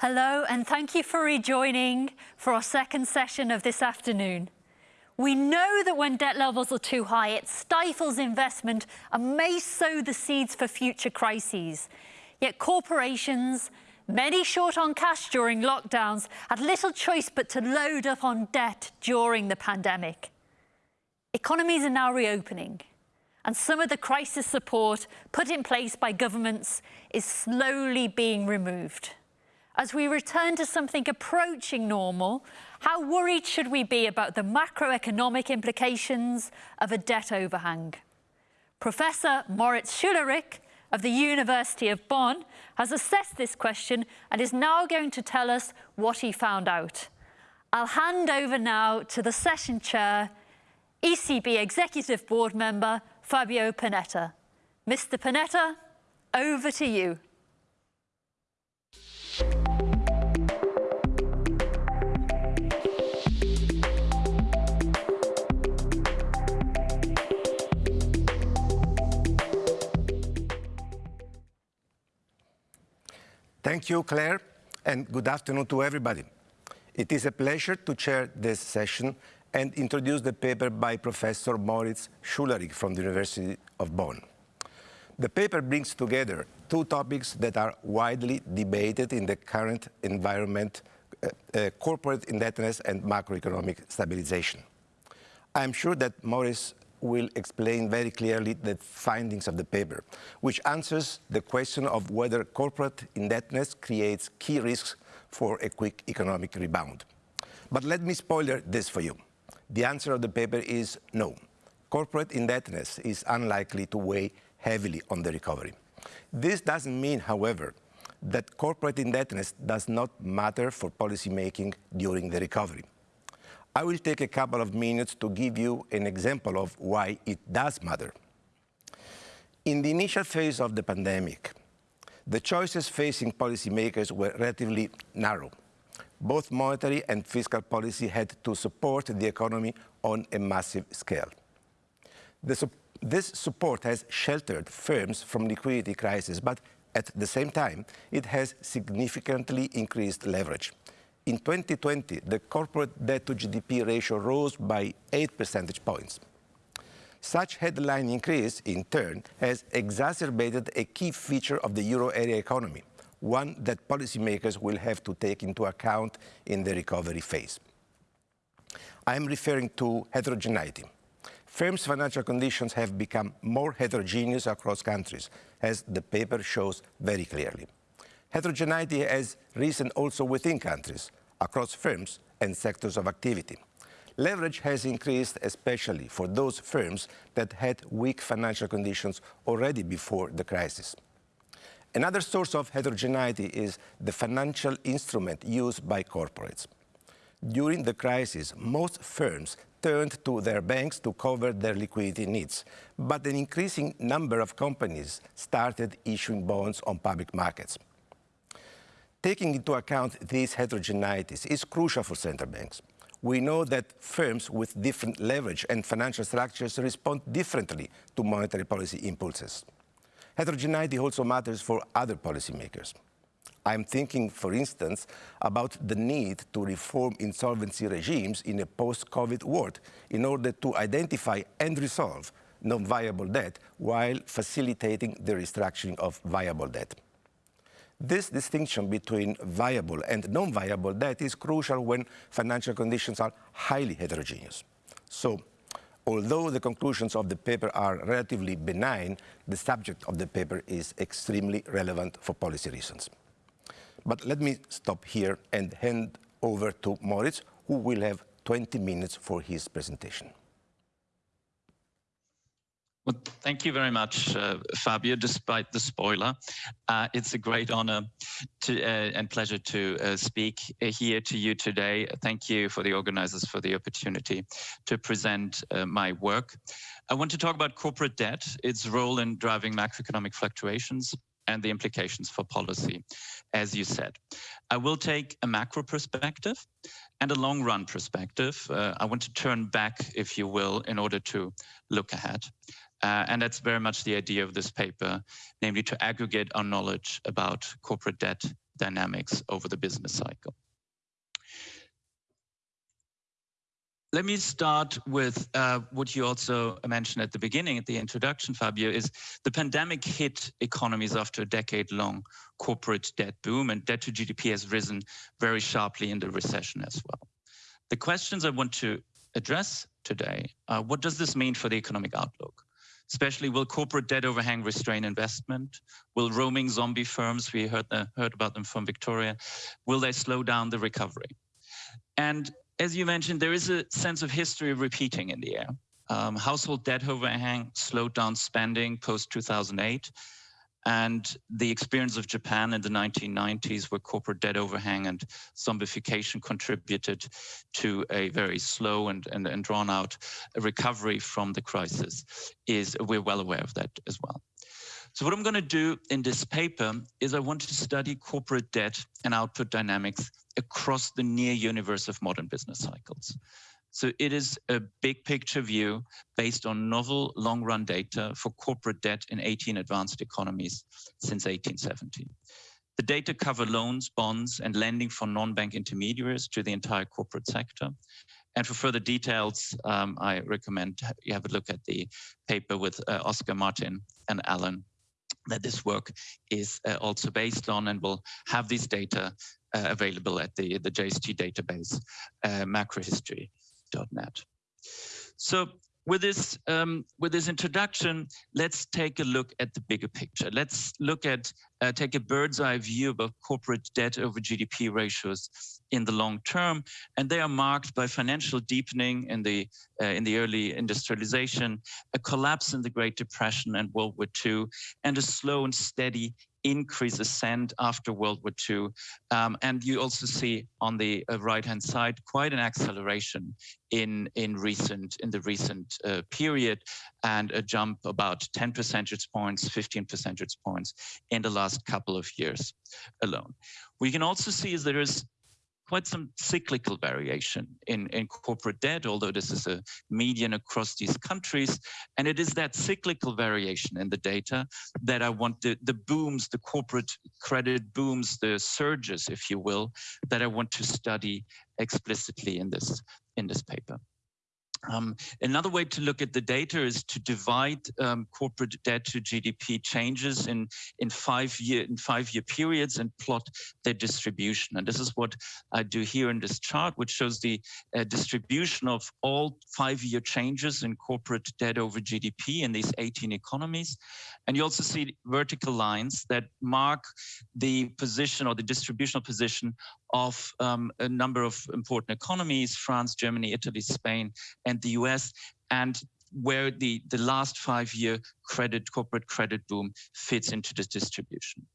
Hello, and thank you for rejoining for our second session of this afternoon. We know that when debt levels are too high, it stifles investment and may sow the seeds for future crises. Yet corporations, many short on cash during lockdowns, had little choice but to load up on debt during the pandemic. Economies are now reopening, and some of the crisis support put in place by governments is slowly being removed. As we return to something approaching normal, how worried should we be about the macroeconomic implications of a debt overhang? Professor Moritz Schularick of the University of Bonn has assessed this question and is now going to tell us what he found out. I'll hand over now to the session chair, ECB Executive Board member Fabio Panetta. Mr Panetta, over to you. Thank you, Claire, and good afternoon to everybody. It is a pleasure to chair this session and introduce the paper by Professor Moritz Schularick from the University of Bonn. The paper brings together two topics that are widely debated in the current environment, uh, uh, corporate indebtedness and macroeconomic stabilization. I'm sure that Moritz will explain very clearly the findings of the paper, which answers the question of whether corporate indebtedness creates key risks for a quick economic rebound. But let me spoiler this for you. The answer of the paper is no. Corporate indebtedness is unlikely to weigh heavily on the recovery. This doesn't mean, however, that corporate indebtedness does not matter for policymaking during the recovery. I will take a couple of minutes to give you an example of why it does matter. In the initial phase of the pandemic, the choices facing policymakers were relatively narrow. Both monetary and fiscal policy had to support the economy on a massive scale. This support has sheltered firms from liquidity crisis, but at the same time, it has significantly increased leverage. In 2020, the corporate debt to GDP ratio rose by 8 percentage points. Such headline increase, in turn, has exacerbated a key feature of the euro area economy, one that policymakers will have to take into account in the recovery phase. I am referring to heterogeneity. Firms' financial conditions have become more heterogeneous across countries, as the paper shows very clearly. Heterogeneity has risen also within countries, across firms and sectors of activity. Leverage has increased especially for those firms that had weak financial conditions already before the crisis. Another source of heterogeneity is the financial instrument used by corporates. During the crisis, most firms turned to their banks to cover their liquidity needs, but an increasing number of companies started issuing bonds on public markets. Taking into account these heterogeneities is crucial for central banks. We know that firms with different leverage and financial structures respond differently to monetary policy impulses. Heterogeneity also matters for other policymakers. I'm thinking, for instance, about the need to reform insolvency regimes in a post-COVID world in order to identify and resolve non-viable debt while facilitating the restructuring of viable debt. This distinction between viable and non-viable debt is crucial when financial conditions are highly heterogeneous. So, although the conclusions of the paper are relatively benign, the subject of the paper is extremely relevant for policy reasons. But let me stop here and hand over to Moritz, who will have 20 minutes for his presentation. Well, thank you very much, uh, Fabio. Despite the spoiler, uh, it's a great honor to, uh, and pleasure to uh, speak here to you today. Thank you for the organizers for the opportunity to present uh, my work. I want to talk about corporate debt, its role in driving macroeconomic fluctuations, and the implications for policy, as you said. I will take a macro perspective and a long run perspective. Uh, I want to turn back, if you will, in order to look ahead. Uh, and that's very much the idea of this paper, namely to aggregate our knowledge about corporate debt dynamics over the business cycle. Let me start with uh, what you also mentioned at the beginning, at the introduction, Fabio, is the pandemic hit economies after a decade-long corporate debt boom, and debt to GDP has risen very sharply in the recession as well. The questions I want to address today, uh, what does this mean for the economic outlook? Especially, will corporate debt overhang restrain investment? Will roaming zombie firms, we heard, the, heard about them from Victoria, will they slow down the recovery? And as you mentioned, there is a sense of history of repeating in the air. Um, household debt overhang slowed down spending post 2008. And the experience of Japan in the 1990s, where corporate debt overhang and zombification contributed to a very slow and, and, and drawn out recovery from the crisis, is we're well aware of that as well. So what I'm going to do in this paper is I want to study corporate debt and output dynamics across the near universe of modern business cycles. So it is a big picture view based on novel long run data for corporate debt in 18 advanced economies since 1870. The data cover loans, bonds, and lending for non-bank intermediaries to the entire corporate sector. And for further details, um, I recommend you have a look at the paper with uh, Oscar Martin and Alan that this work is uh, also based on and will have these data uh, available at the, the JST database, uh, macrohistory.net. So with this um, with this introduction, let's take a look at the bigger picture. Let's look at uh, take a bird's eye view of corporate debt over GDP ratios in the long term, and they are marked by financial deepening in the uh, in the early industrialization, a collapse in the Great Depression and World War II, and a slow and steady increase ascent after World War II. Um, and you also see on the uh, right-hand side quite an acceleration in in recent in the recent uh, period, and a jump about 10 percentage points, 15 percentage points in the last couple of years alone. We can also see is there is quite some cyclical variation in, in corporate debt, although this is a median across these countries. And it is that cyclical variation in the data that I want the, the booms, the corporate credit booms, the surges, if you will, that I want to study explicitly in this, in this paper. Um, another way to look at the data is to divide um, corporate debt to GDP changes in in five year in five year periods and plot their distribution. And this is what I do here in this chart, which shows the uh, distribution of all five year changes in corporate debt over GDP in these 18 economies. And you also see vertical lines that mark the position or the distributional position of um, a number of important economies, France, Germany, Italy, Spain, and the US, and where the, the last five-year credit, corporate credit boom fits into this distribution.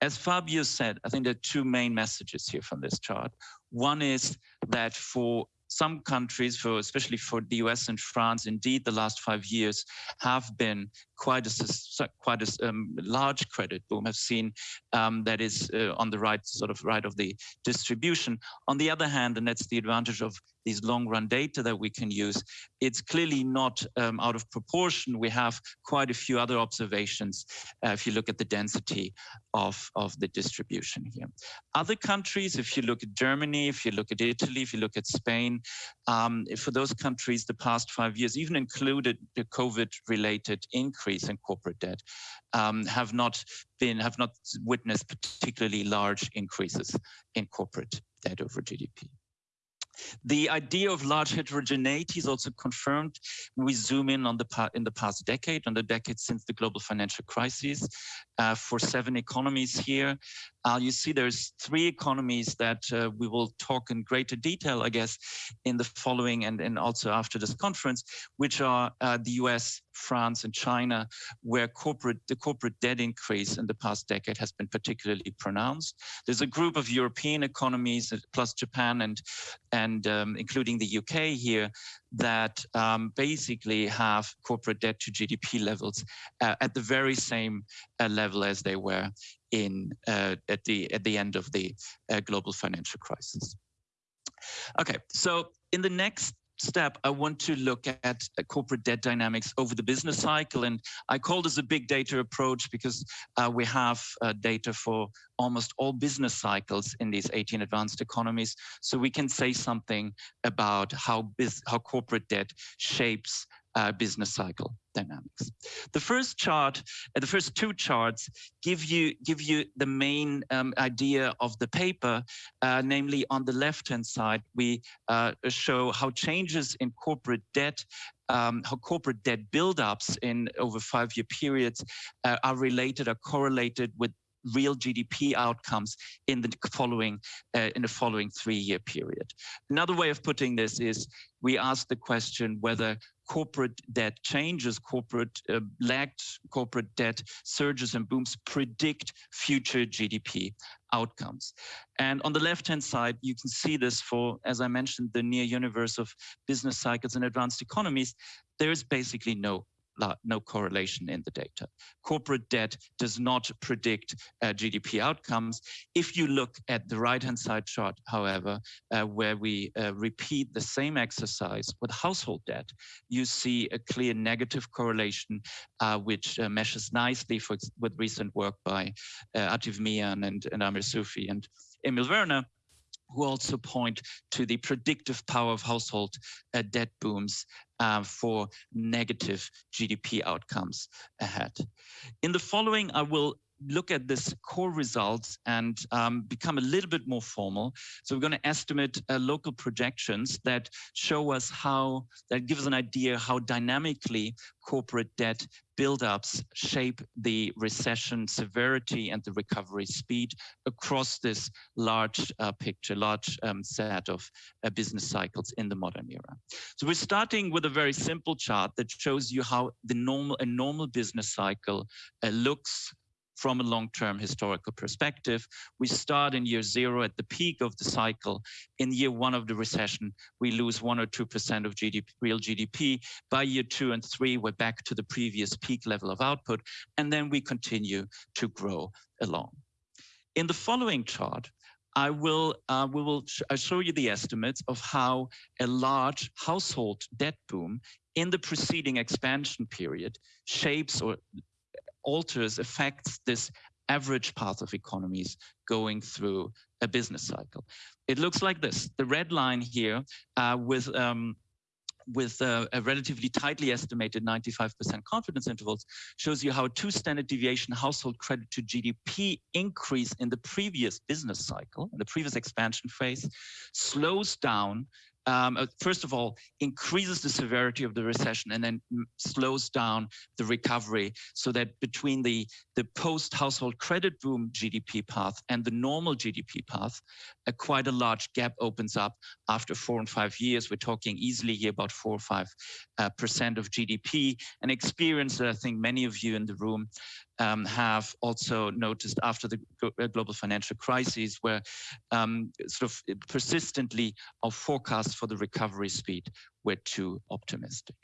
As Fabio said, I think there are two main messages here from this chart. One is that for some countries, for especially for the US and France, indeed, the last five years have been quite a quite a um, large credit boom. Have seen um, that is uh, on the right sort of right of the distribution. On the other hand, and that's the advantage of these long run data that we can use, it's clearly not um, out of proportion. We have quite a few other observations uh, if you look at the density of, of the distribution here. Other countries, if you look at Germany, if you look at Italy, if you look at Spain, um, for those countries, the past five years, even included the COVID related increase in corporate debt, um, have not been, have not witnessed particularly large increases in corporate debt over GDP. The idea of large heterogeneity is also confirmed we zoom in on the in the past decade, on the decade since the global financial crisis. Uh, for seven economies here, uh, you see there's three economies that uh, we will talk in greater detail, I guess, in the following and, and also after this conference, which are uh, the US, France, and China, where corporate the corporate debt increase in the past decade has been particularly pronounced. There's a group of European economies, uh, plus Japan and and um, including the UK here, that um, basically have corporate debt to GDP levels uh, at the very same uh, level as they were in uh, at the at the end of the uh, global financial crisis. Okay, so in the next step, I want to look at corporate debt dynamics over the business cycle. And I call this a big data approach because uh, we have uh, data for almost all business cycles in these 18 advanced economies. So we can say something about how, how corporate debt shapes uh, business cycle dynamics. The first chart, uh, the first two charts give you give you the main um, idea of the paper, uh, namely on the left-hand side, we uh, show how changes in corporate debt um, how corporate debt buildups in over five-year periods uh, are related, are correlated with real GDP outcomes in the following uh, in the following three-year period. Another way of putting this is we ask the question whether corporate debt changes, corporate uh, lagged corporate debt surges and booms predict future GDP outcomes. And on the left-hand side, you can see this for, as I mentioned, the near universe of business cycles and advanced economies. There is basically no no correlation in the data. Corporate debt does not predict uh, GDP outcomes. If you look at the right-hand side chart, however, uh, where we uh, repeat the same exercise with household debt, you see a clear negative correlation, uh, which uh, meshes nicely for, with recent work by uh, Atif Mian and, and Amir Sufi and Emil Verner, who also point to the predictive power of household uh, debt booms uh, for negative GDP outcomes ahead. In the following, I will look at this core results and um, become a little bit more formal. So we're going to estimate uh, local projections that show us how, that give us an idea how dynamically corporate debt buildups shape the recession severity and the recovery speed across this large uh, picture, large um, set of uh, business cycles in the modern era. So we're starting with a very simple chart that shows you how the normal a normal business cycle uh, looks from a long-term historical perspective. We start in year zero at the peak of the cycle. In year one of the recession, we lose one or 2% of GDP, real GDP. By year two and three, we're back to the previous peak level of output, and then we continue to grow along. In the following chart, I will uh, we will sh show you the estimates of how a large household debt boom in the preceding expansion period shapes or alters, affects this average path of economies going through a business cycle. It looks like this. The red line here uh, with um, with uh, a relatively tightly estimated 95% confidence intervals shows you how two standard deviation household credit to GDP increase in the previous business cycle, in the previous expansion phase, slows down um, uh, first of all, increases the severity of the recession and then slows down the recovery so that between the, the post-household credit boom GDP path and the normal GDP path, a quite a large gap opens up after four and five years. We're talking easily here about four or five uh, percent of GDP, an experience that I think many of you in the room um, have also noticed after the uh, global financial crisis, where um, sort of persistently our forecasts for the recovery speed were too optimistic.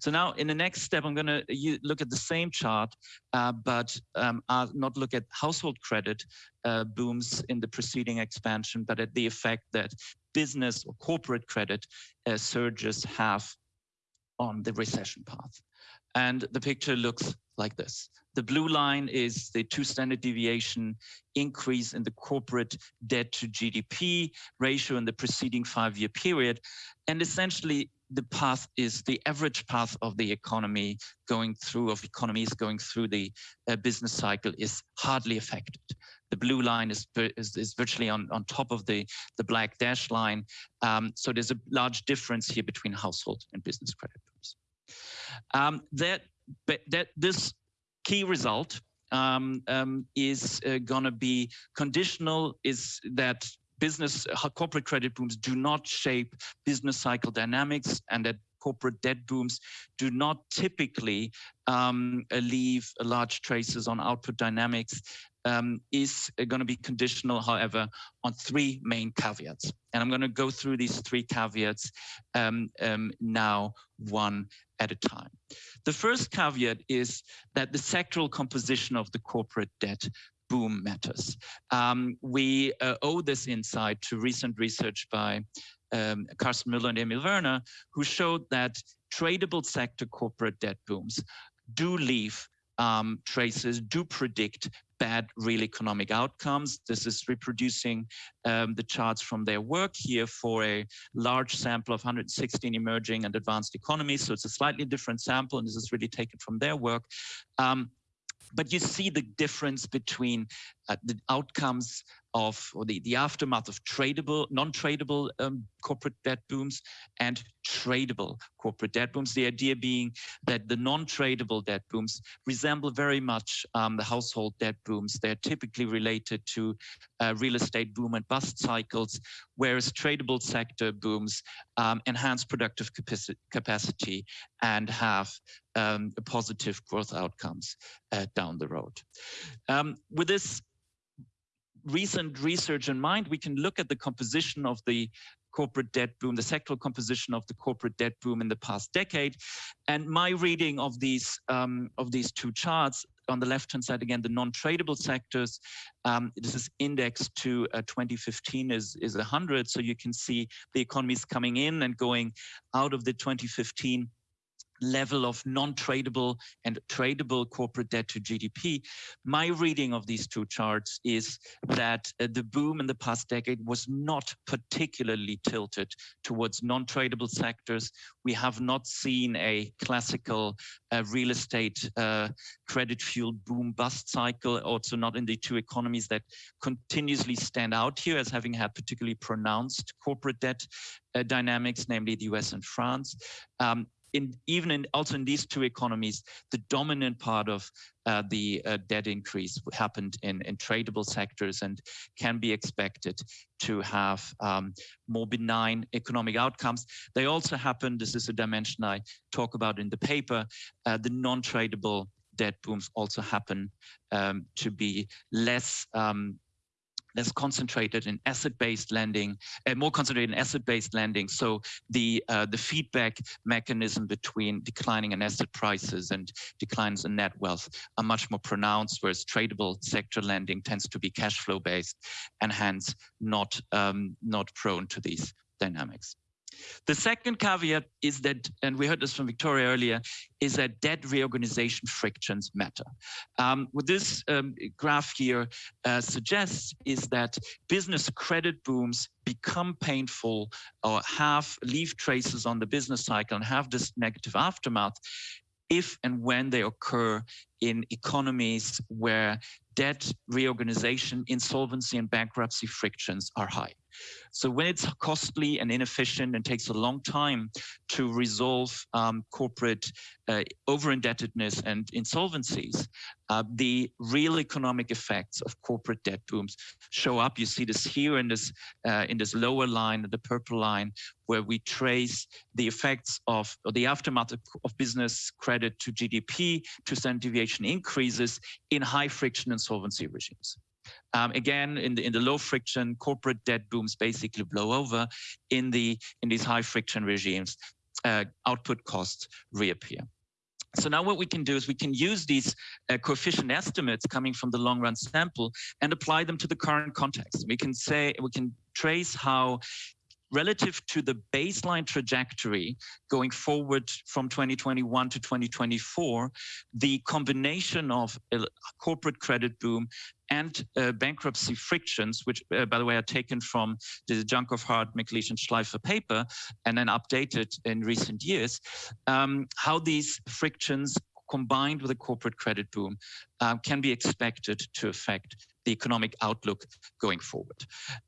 So now in the next step, I'm going to look at the same chart, uh, but um, I'll not look at household credit uh, booms in the preceding expansion, but at the effect that business or corporate credit uh, surges have on the recession path. And the picture looks like this. The blue line is the two standard deviation increase in the corporate debt to GDP ratio in the preceding five-year period. And essentially, the path is the average path of the economy going through, of economies going through the uh, business cycle is hardly affected. The blue line is, is, is, virtually on, on top of the, the black dash line. Um, so there's a large difference here between household and business credit Um, that, that this key result um, um, is uh, going to be conditional is that business uh, corporate credit booms do not shape business cycle dynamics and that corporate debt booms do not typically um, leave large traces on output dynamics um, is going to be conditional, however, on three main caveats. And I'm going to go through these three caveats um, um, now one at a time. The first caveat is that the sectoral composition of the corporate debt boom matters. Um, we uh, owe this insight to recent research by um, Karsten Müller and Emil Verner, who showed that tradable sector corporate debt booms do leave um, traces, do predict bad real economic outcomes. This is reproducing um, the charts from their work here for a large sample of 116 emerging and advanced economies. So it's a slightly different sample, and this is really taken from their work. Um, but you see the difference between uh, the outcomes of or the, the aftermath of tradable, non-tradable um, corporate debt booms and tradable corporate debt booms. The idea being that the non-tradable debt booms resemble very much um, the household debt booms. They're typically related to uh, real estate boom and bust cycles, whereas tradable sector booms um, enhance productive capacity and have um, positive growth outcomes uh, down the road. Um, with this recent research in mind, we can look at the composition of the corporate debt boom, the sectoral composition of the corporate debt boom in the past decade. And my reading of these um, of these two charts on the left hand side again, the non-tradable sectors. Um, this is indexed to uh, 2015 is is 100, so you can see the economies coming in and going out of the 2015 level of non-tradable and tradable corporate debt to GDP. My reading of these two charts is that uh, the boom in the past decade was not particularly tilted towards non-tradable sectors. We have not seen a classical uh, real estate uh, credit fueled boom bust cycle, also not in the two economies that continuously stand out here as having had particularly pronounced corporate debt uh, dynamics, namely the US and France. Um, in even in also in these two economies, the dominant part of uh, the uh, debt increase happened in, in tradable sectors and can be expected to have um, more benign economic outcomes. They also happen, this is a dimension I talk about in the paper, uh, the non-tradable debt booms also happen um, to be less um, less concentrated in asset-based lending, uh, more concentrated in asset-based lending. So the uh, the feedback mechanism between declining in asset prices and declines in net wealth are much more pronounced, whereas tradable sector lending tends to be cash flow based and hence not um, not prone to these dynamics. The second caveat is that, and we heard this from Victoria earlier, is that debt reorganization frictions matter. Um, what this um, graph here uh, suggests is that business credit booms become painful or have leave traces on the business cycle and have this negative aftermath if and when they occur in economies where debt reorganization, insolvency, and bankruptcy frictions are high. So when it's costly and inefficient and takes a long time to resolve um, corporate uh, over-indebtedness and insolvencies, uh, the real economic effects of corporate debt booms show up. You see this here in this uh, in this lower line, the purple line, where we trace the effects of the aftermath of, of business credit to GDP to standard deviation increases in high friction insolvency regimes. Um, again, in the in the low friction corporate debt booms basically blow over. In the in these high friction regimes, uh, output costs reappear. So now what we can do is we can use these uh, coefficient estimates coming from the long run sample and apply them to the current context. We can say, we can trace how relative to the baseline trajectory going forward from 2021 to 2024, the combination of a corporate credit boom and uh, bankruptcy frictions, which, uh, by the way, are taken from the Djankov-Hart, McLiesh, and Shleifer paper and then updated in recent years, um, how these frictions combined with a corporate credit boom um, can be expected to affect the economic outlook going forward.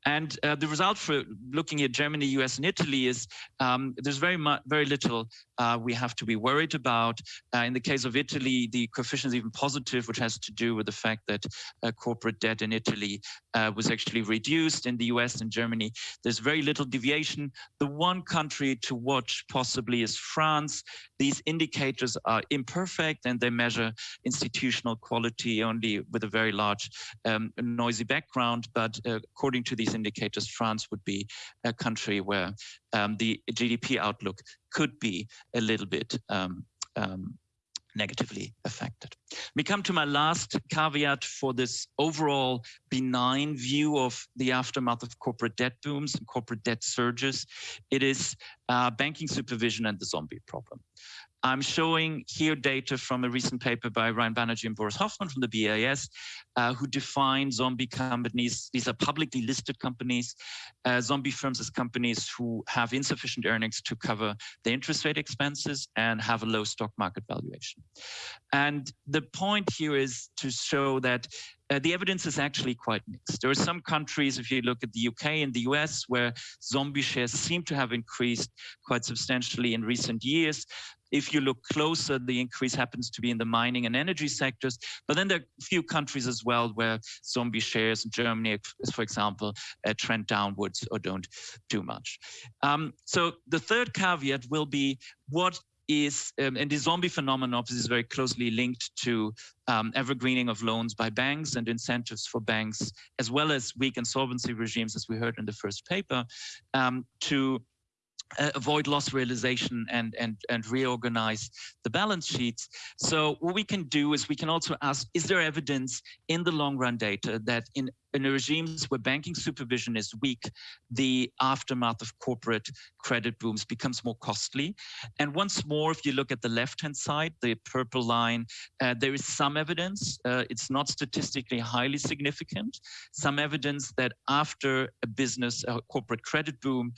And uh, the result for looking at Germany, US, and Italy is um, there's very much, very little uh, we have to be worried about. Uh, in the case of Italy, the coefficient is even positive, which has to do with the fact that uh, corporate debt in Italy uh, was actually reduced. In the US and Germany, there's very little deviation. The one country to watch possibly is France. These indicators are imperfect and they measure institutional quality only with a very large um, noisy background, but uh, according to these indicators, France would be a country where um, the GDP outlook could be a little bit um, um, negatively affected. We come to my last caveat for this overall benign view of the aftermath of corporate debt booms and corporate debt surges. It is uh, banking supervision and the zombie problem. I'm showing here data from a recent paper by Ryan Banerjee and Boris Hofmann from the BIS, uh, who define zombie companies. These are publicly listed companies, uh, zombie firms as companies who have insufficient earnings to cover the interest rate expenses and have a low stock market valuation. And the point here is to show that uh, the evidence is actually quite mixed. There are some countries, if you look at the UK and the US, where zombie shares seem to have increased quite substantially in recent years. If you look closer, the increase happens to be in the mining and energy sectors. But then there are a few countries as well where zombie shares Germany, for example, uh, trend downwards or don't do much. Um, so the third caveat will be what is, um, and the zombie phenomenon is very closely linked to um, evergreening of loans by banks and incentives for banks, as well as weak insolvency regimes, as we heard in the first paper, um, to uh, avoid loss realization and, and, and reorganize the balance sheets. So what we can do is we can also ask, is there evidence in the long run data that in in regimes where banking supervision is weak, the aftermath of corporate credit booms becomes more costly. And once more, if you look at the left-hand side, the purple line, uh, there is some evidence, uh, it's not statistically highly significant, some evidence that after a business, a corporate credit boom,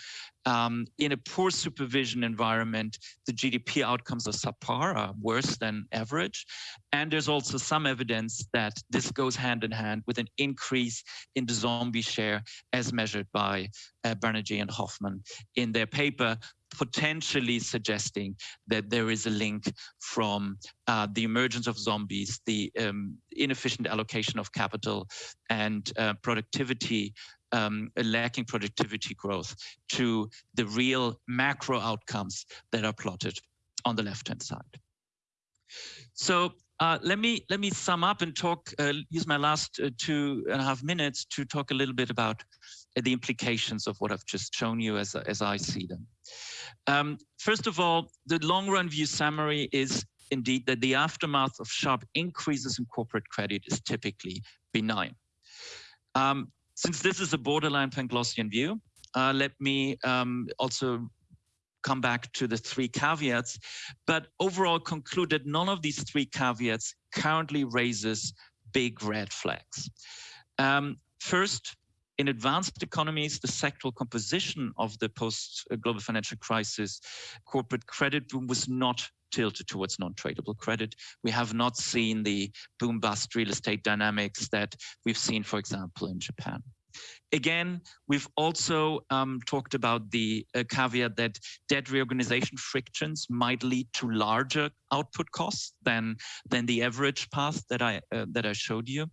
um, in a poor supervision environment, the GDP outcomes are subpar, are worse than average. And there's also some evidence that this goes hand in hand with an increase in the zombie share as measured by uh, Banerjee and Hofmann in their paper, potentially suggesting that there is a link from uh, the emergence of zombies, the um, inefficient allocation of capital and uh, productivity um, lacking productivity growth to the real macro outcomes that are plotted on the left-hand side. So uh, let me let me sum up and talk. Uh, use my last uh, two and a half minutes to talk a little bit about uh, the implications of what I've just shown you as as I see them. Um, first of all, the long run view summary is indeed that the aftermath of sharp increases in corporate credit is typically benign. Um, since this is a borderline Panglossian view, uh, let me um, also come back to the three caveats, but overall conclude that none of these three caveats currently raises big red flags. Um, first, in advanced economies, the sectoral composition of the post-global financial crisis corporate credit boom was not tilted towards non-tradable credit. We have not seen the boom-bust real estate dynamics that we've seen, for example, in Japan. Again, we've also um, talked about the uh, caveat that debt reorganization frictions might lead to larger output costs than than the average path that I uh, that I showed you.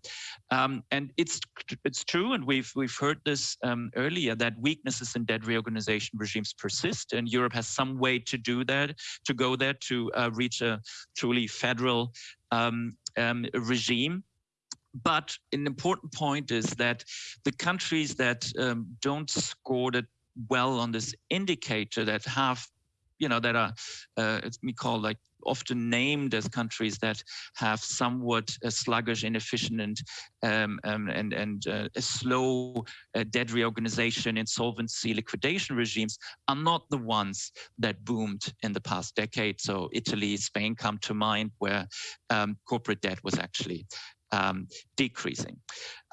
Um, and it's it's true, and we've we've heard this um, earlier that weaknesses in debt reorganization regimes persist, and Europe has some way to do that, to go there to uh, reach a truly federal um, um, regime but an important point is that the countries that um, don't score that well on this indicator that have, you know, that are, uh, it's we call like often named as countries that have somewhat a sluggish, inefficient, and um, um, and and uh, a slow uh, debt reorganization, insolvency, liquidation regimes are not the ones that boomed in the past decade. So Italy, Spain come to mind, where um, corporate debt was actually um, decreasing.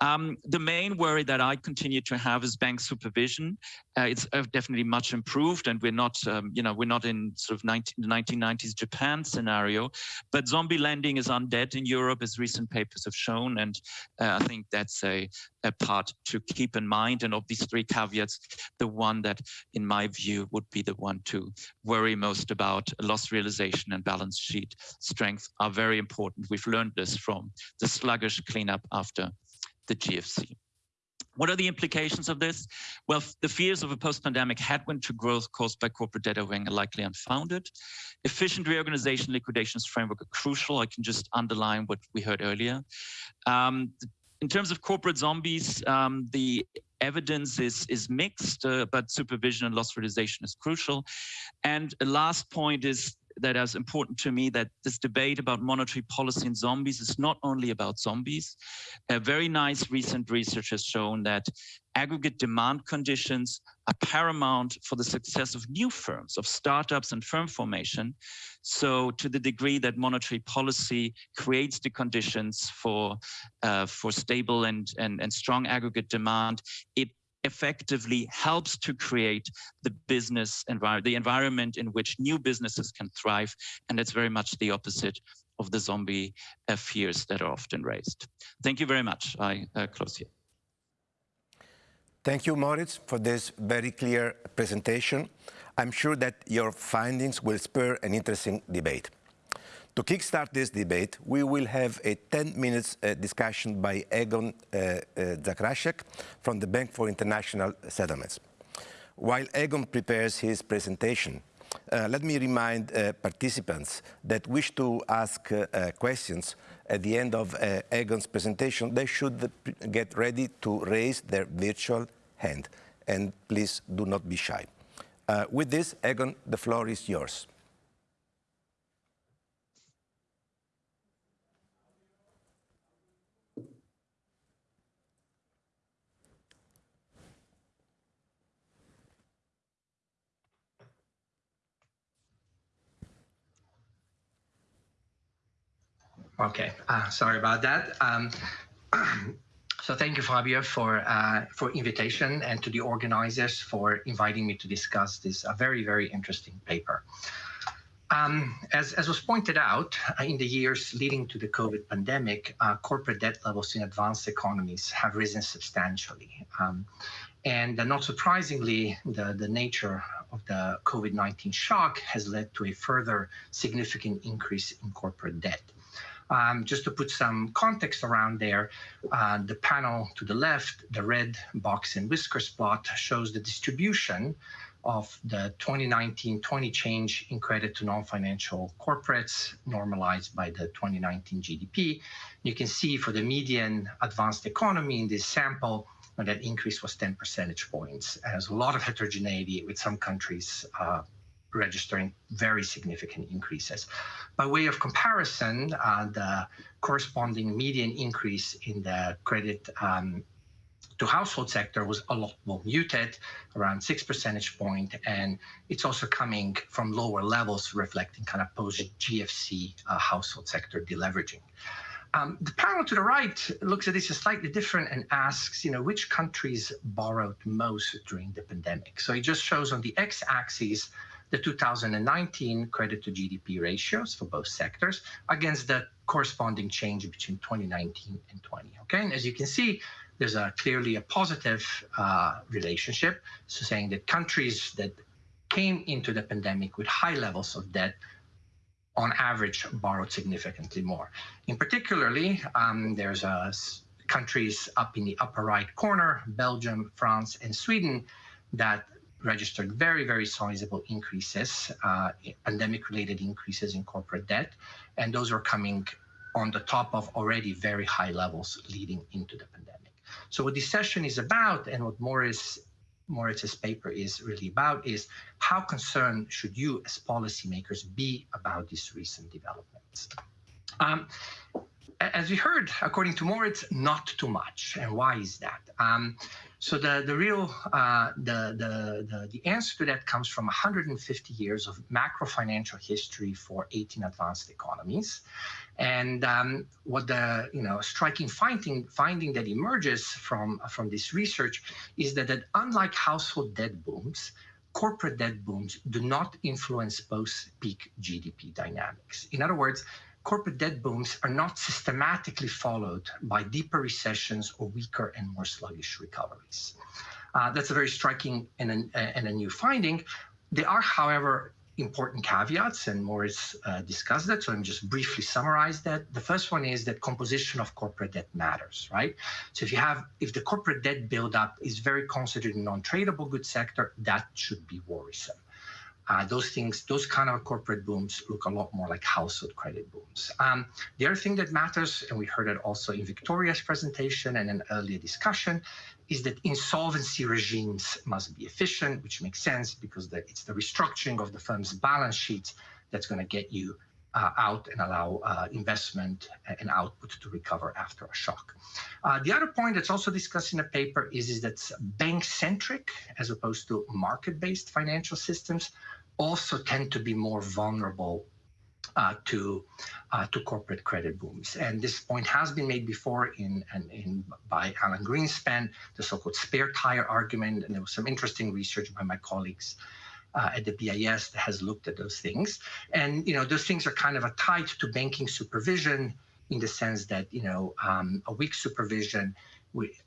Um, the main worry that I continue to have is bank supervision. Uh, it's uh, definitely much improved, and we're not, um, you know, we're not in sort of 19, the 1990s Japan scenario. But zombie lending is undead in Europe, as recent papers have shown, and uh, I think that's a, a part to keep in mind. And of these three caveats, the one that, in my view, would be the one to worry most about loss realization and balance sheet strength are very important. We've learned this from the sluggish cleanup after the GFC. What are the implications of this? Well, the fears of a post-pandemic headwind to growth caused by corporate debt overhang are likely unfounded. Efficient reorganization liquidations framework are crucial. I can just underline what we heard earlier. Um, in terms of corporate zombies, um, the evidence is, is mixed, uh, but supervision and loss realization is crucial. And a last point is that is important to me that this debate about monetary policy and zombies is not only about zombies. A very nice recent research has shown that aggregate demand conditions are paramount for the success of new firms, of startups and firm formation. So to the degree that monetary policy creates the conditions for, uh, for stable and, and, and strong aggregate demand, it effectively helps to create the business environment, the environment in which new businesses can thrive. And that's very much the opposite of the zombie uh, fears that are often raised. Thank you very much. I uh, close here. Thank you, Moritz, for this very clear presentation. I'm sure that your findings will spur an interesting debate. To kickstart this debate, we will have a 10 minutes uh, discussion by Egon uh, uh, Zakrajšek from the Bank for International Settlements. While Egon prepares his presentation, uh, let me remind uh, participants that wish to ask uh, questions at the end of Egon's presentation, they should get ready to raise their virtual hand. And please do not be shy. With this, Egon, the floor is yours. Okay, uh, sorry about that. Um, so thank you, Fabio, for uh, for invitation and to the organizers for inviting me to discuss this a very, very interesting paper. Um, as, as was pointed out, uh, in the years leading to the COVID pandemic, uh, corporate debt levels in advanced economies have risen substantially. Um, and uh, not surprisingly, the, the nature of the COVID-19 shock has led to a further significant increase in corporate debt. Um, just to put some context around there, uh, the panel to the left, the red box and whiskers plot shows the distribution of the 2019-20 change in credit to non-financial corporates normalized by the 2019 GDP. You can see for the median advanced economy in this sample, that increase was 10 percentage points. Has a lot of heterogeneity with some countries uh, registering very significant increases. By way of comparison, uh, the corresponding median increase in the credit um, to household sector was a lot more muted, around six percentage point, and it's also coming from lower levels, reflecting kind of post-GFC uh, household sector deleveraging. Um, the panel to the right looks at this slightly different and asks, you know, which countries borrowed most during the pandemic. So it just shows on the x-axis the 2019 credit to GDP ratios for both sectors against the corresponding change between 2019 and 20. Okay, and as you can see, there's a clearly a positive uh, relationship. So saying that countries that came into the pandemic with high levels of debt on average borrowed significantly more. In particularly, um, there's a countries up in the upper right corner, Belgium, France, and Sweden, that registered very, very sizable increases, uh, pandemic-related increases in corporate debt, and those are coming on the top of already very high levels leading into the pandemic. So what this session is about and what Morris Moritz's paper is really about is how concerned should you as policymakers be about these recent developments? Um, as we heard, according to Moritz, not too much. And why is that? Um, so the the real uh, the, the, the the answer to that comes from 150 years of macro financial history for 18 advanced economies, and um, what the you know striking finding finding that emerges from from this research is that that unlike household debt booms, corporate debt booms do not influence post peak GDP dynamics. In other words corporate debt booms are not systematically followed by deeper recessions or weaker and more sluggish recoveries. Uh, that's a very striking and a, and a new finding. There are, however, important caveats, and Morris uh, discussed that, so I'm just briefly summarize that. The first one is that composition of corporate debt matters, right? So if you have, if the corporate debt buildup is very concentrated in non-tradable goods sector, that should be worrisome. Uh, those things, those kind of corporate booms look a lot more like household credit booms. Um, the other thing that matters, and we heard it also in Victoria's presentation and an earlier discussion, is that insolvency regimes must be efficient, which makes sense because the, it's the restructuring of the firm's balance sheet that's going to get you out and allow uh, investment and output to recover after a shock. Uh, the other point that's also discussed in the paper is, is that bank-centric as opposed to market-based financial systems also tend to be more vulnerable uh, to uh, to corporate credit booms. And this point has been made before in, in, in by Alan Greenspan, the so-called spare tire argument, and there was some interesting research by my colleagues uh, at the BIS that has looked at those things. And you know, those things are kind of tied to banking supervision in the sense that you know um, a weak supervision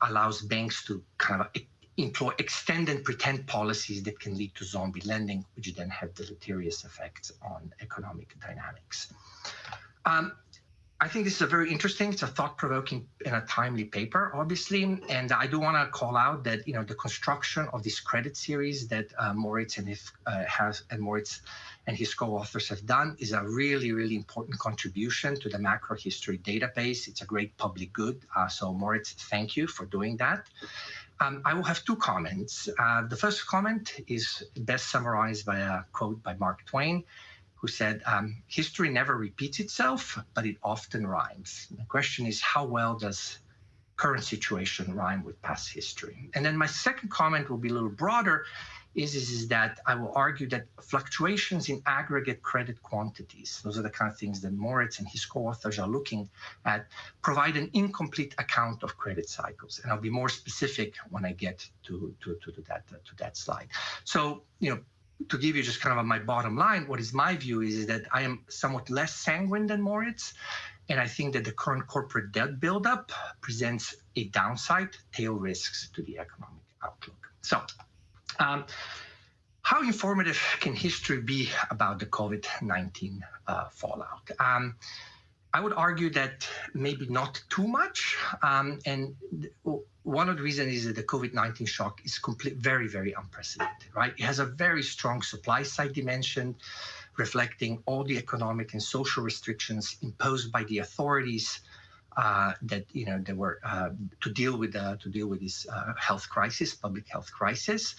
allows banks to kind of employ extend and pretend policies that can lead to zombie lending, which then have deleterious effects on economic dynamics. Um, I think this is a very interesting, it's a thought-provoking and a timely paper, obviously. And I do want to call out that, you know, the construction of this credit series that uh, Moritz and, if, uh, has, and Moritz and his co-authors have done is a really, really important contribution to the macro history database. It's a great public good. Uh, so Moritz, thank you for doing that. Um, I will have two comments. Uh, the first comment is best summarized by a quote by Mark Twain who said, um, history never repeats itself, but it often rhymes. The question is, how well does current situation rhyme with past history? And then my second comment will be a little broader, is, is, is that I will argue that fluctuations in aggregate credit quantities, those are the kind of things that Moritz and his co-authors are looking at, provide an incomplete account of credit cycles. And I'll be more specific when I get to, to, to, that, to that slide. So, you know, to give you just kind of my bottom line, what is my view is, that I am somewhat less sanguine than Moritz. And I think that the current corporate debt buildup presents a downside, tail risks to the economic outlook. So um, how informative can history be about the COVID-19 uh, fallout? Um, I would argue that maybe not too much. Um, and one of the reasons is that the COVID-19 shock is complete, very, very unprecedented, right? It has a very strong supply side dimension, reflecting all the economic and social restrictions imposed by the authorities uh, that you know they were uh, to deal with uh, to deal with this uh, health crisis, public health crisis.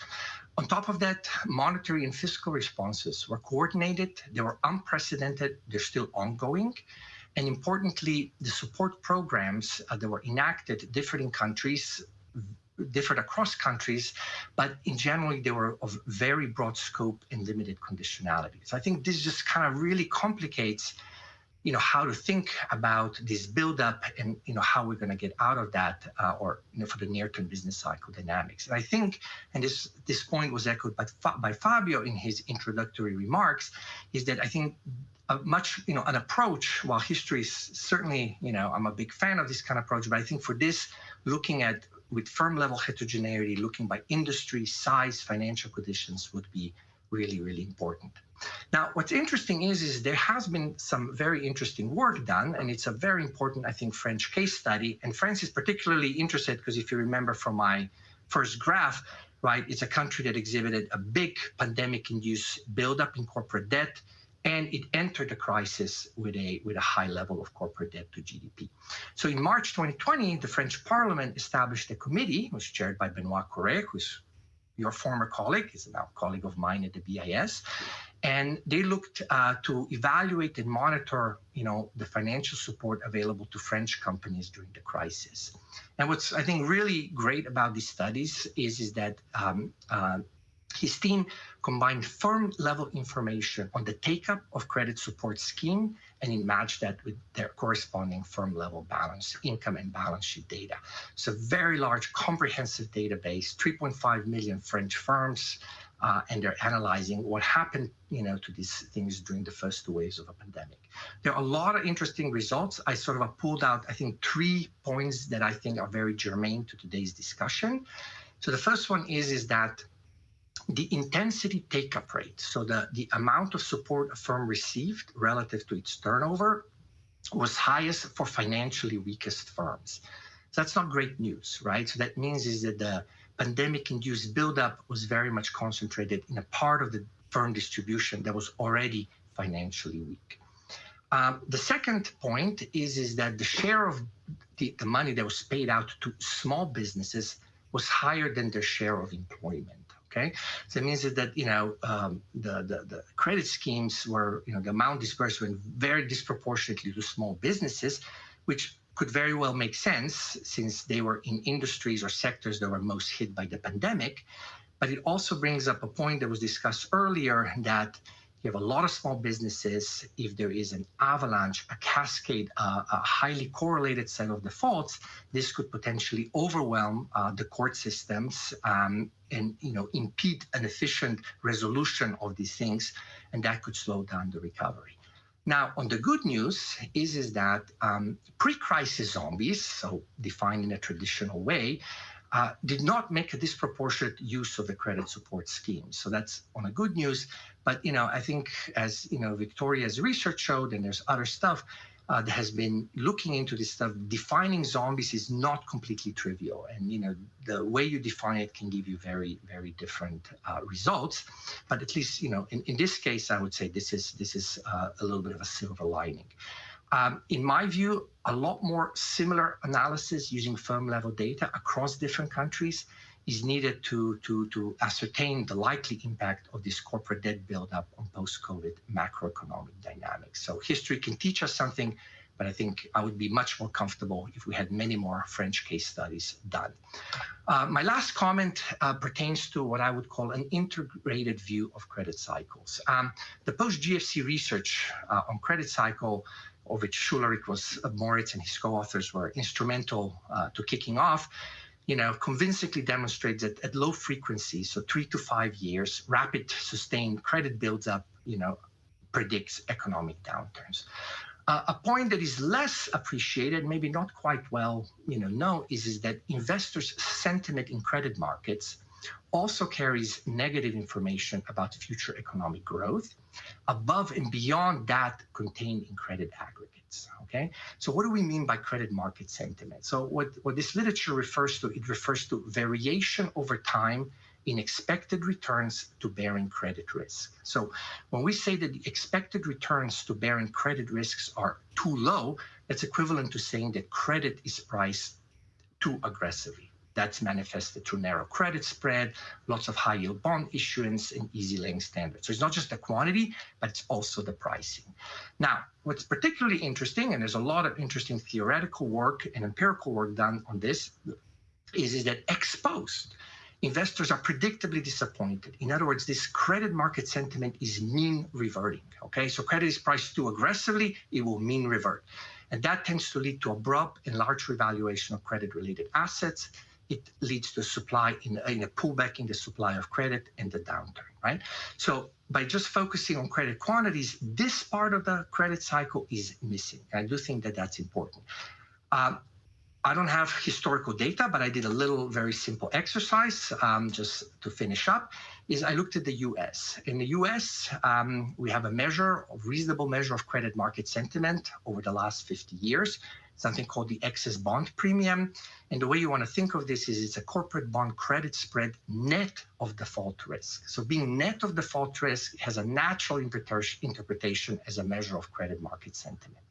On top of that, monetary and fiscal responses were coordinated. They were unprecedented. They're still ongoing. And importantly, the support programs uh, that were enacted differed in countries, differed across countries, but in general, they were of very broad scope and limited conditionality. So I think this just kind of really complicates you know how to think about this buildup and you know how we're going to get out of that uh, or you know, for the near-term business cycle dynamics. And I think, and this this point was echoed by by Fabio in his introductory remarks, is that I think a much, you know, an approach, while history is certainly, you know, I'm a big fan of this kind of approach, but I think for this, looking at with firm level heterogeneity, looking by industry, size, financial conditions would be really, really important. Now, what's interesting is, is there has been some very interesting work done, and it's a very important, I think, French case study. And France is particularly interested because if you remember from my first graph, right, it's a country that exhibited a big pandemic-induced buildup in corporate debt, and it entered the crisis with a with a high level of corporate debt to GDP. So in March 2020, the French Parliament established a committee, which was chaired by Benoit Cœuré, who's your former colleague, is now a colleague of mine at the BIS, and they looked uh, to evaluate and monitor, you know, the financial support available to French companies during the crisis. And what's I think really great about these studies is is that um, uh, his team combined firm level information on the take up of credit support scheme and he matched that with their corresponding firm level balance income and balance sheet data. So very large comprehensive database, 3.5 million French firms, uh, and they're analyzing what happened, you know, to these things during the first waves of a pandemic. There are a lot of interesting results. I sort of pulled out, I think, three points that I think are very germane to today's discussion. So the first one is, is that the intensity take-up rate, so the, the amount of support a firm received relative to its turnover, was highest for financially weakest firms. So that's not great news, right? So that means is that the pandemic-induced buildup was very much concentrated in a part of the firm distribution that was already financially weak. Um, the second point is, is that the share of the, the money that was paid out to small businesses was higher than their share of employment Okay, so it means that you know um, the, the the credit schemes were you know the amount dispersed went very disproportionately to small businesses, which could very well make sense since they were in industries or sectors that were most hit by the pandemic. But it also brings up a point that was discussed earlier that you have a lot of small businesses. If there is an avalanche, a cascade, uh, a highly correlated set of defaults, this could potentially overwhelm uh, the court systems um, and you know impede an efficient resolution of these things, and that could slow down the recovery. Now, on the good news is, is that um, pre-crisis zombies, so defined in a traditional way, uh, did not make a disproportionate use of the credit support scheme. So that's on a good news. But you know, I think as you know, Victoria's research showed, and there's other stuff uh, that has been looking into this stuff. Defining zombies is not completely trivial, and you know, the way you define it can give you very, very different uh, results. But at least you know, in, in this case, I would say this is this is uh, a little bit of a silver lining. Um, in my view, a lot more similar analysis using firm level data across different countries is needed to, to, to ascertain the likely impact of this corporate debt buildup on post-COVID macroeconomic dynamics. So history can teach us something, but I think I would be much more comfortable if we had many more French case studies done. Uh, my last comment uh, pertains to what I would call an integrated view of credit cycles. Um, the post-GFC research uh, on credit cycle of which Schularick was Moritz and his co-authors were instrumental uh, to kicking off, you know, convincingly demonstrates that at low frequencies, so three to five years, rapid sustained credit builds up, you know, predicts economic downturns. Uh, a point that is less appreciated, maybe not quite well, you know, known, is, is that investors' sentiment in credit markets also carries negative information about future economic growth above and beyond that contained in credit aggregates. Okay, so what do we mean by credit market sentiment? So what, what this literature refers to, it refers to variation over time in expected returns to bearing credit risk. So when we say that the expected returns to bearing credit risks are too low, that's equivalent to saying that credit is priced too aggressively. That's manifested through narrow credit spread, lots of high yield bond issuance, and easy laying standards. So it's not just the quantity, but it's also the pricing. Now, what's particularly interesting, and there's a lot of interesting theoretical work and empirical work done on this, is, is that exposed investors are predictably disappointed. In other words, this credit market sentiment is mean reverting. Okay, so credit is priced too aggressively, it will mean revert. And that tends to lead to abrupt and large revaluation of credit related assets it leads to supply in, in a pullback in the supply of credit and the downturn, right? So by just focusing on credit quantities, this part of the credit cycle is missing. I do think that that's important. Um, I don't have historical data, but I did a little very simple exercise um, just to finish up. Is I looked at the U.S. In the U.S., um, we have a measure, a reasonable measure of credit market sentiment over the last 50 years something called the excess bond premium. And the way you want to think of this is it's a corporate bond credit spread net of default risk. So being net of default risk has a natural interpretation as a measure of credit market sentiment.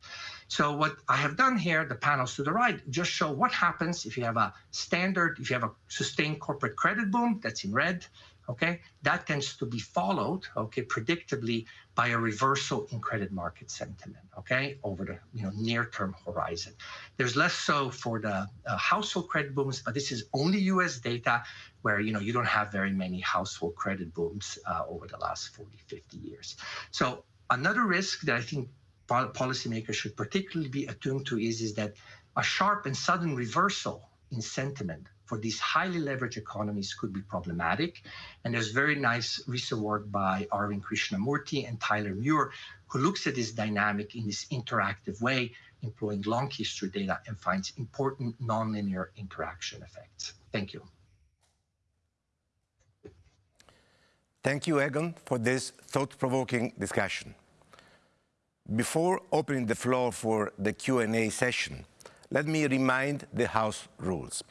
So what I have done here, the panels to the right, just show what happens if you have a standard, if you have a sustained corporate credit boom, that's in red, okay? That tends to be followed, okay, predictably by a reversal in credit market sentiment, okay, over the you know near-term horizon. There's less so for the uh, household credit booms, but this is only U.S. data where you know you don't have very many household credit booms uh, over the last 40, 50 years. So another risk that I think policymakers should particularly be attuned to is, is that a sharp and sudden reversal in sentiment for these highly leveraged economies could be problematic. And there's very nice recent work by Arvind Krishnamurthy and Tyler Muir, who looks at this dynamic in this interactive way, employing long history data and finds important nonlinear interaction effects. Thank you. Thank you, Egon, for this thought-provoking discussion. Before opening the floor for the Q&A session, let me remind the House rules.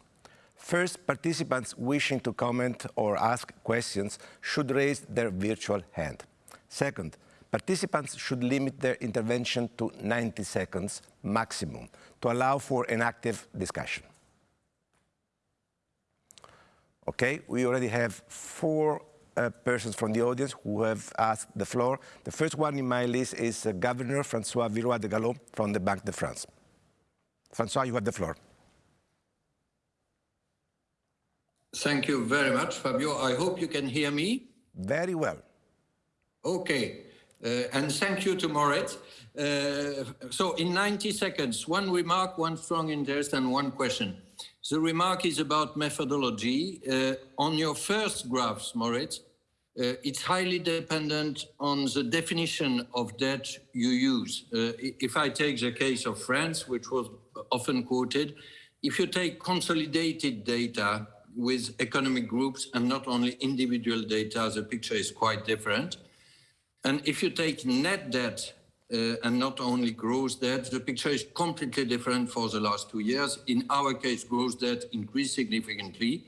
First, participants wishing to comment or ask questions should raise their virtual hand. Second, participants should limit their intervention to 90 seconds maximum to allow for an active discussion. Okay, we already have four uh, persons from the audience who have asked the floor. The first one in my list is uh, Governor Francois Villeroy de Galhau from the Banque de France. Francois, you have the floor. Thank you very much, Fabio. I hope you can hear me. Very well. Okay. Uh, and thank you to Moritz. Uh, so in 90 seconds, one remark, one strong interest, and one question. The remark is about methodology. Uh, on your first graphs, Moritz, uh, it's highly dependent on the definition of debt you use. Uh, if I take the case of France, which was often quoted, if you take consolidated data with economic groups and not only individual data, the picture is quite different. And if you take net debt uh, and not only gross debt, the picture is completely different for the last two years. In our case, gross debt increased significantly,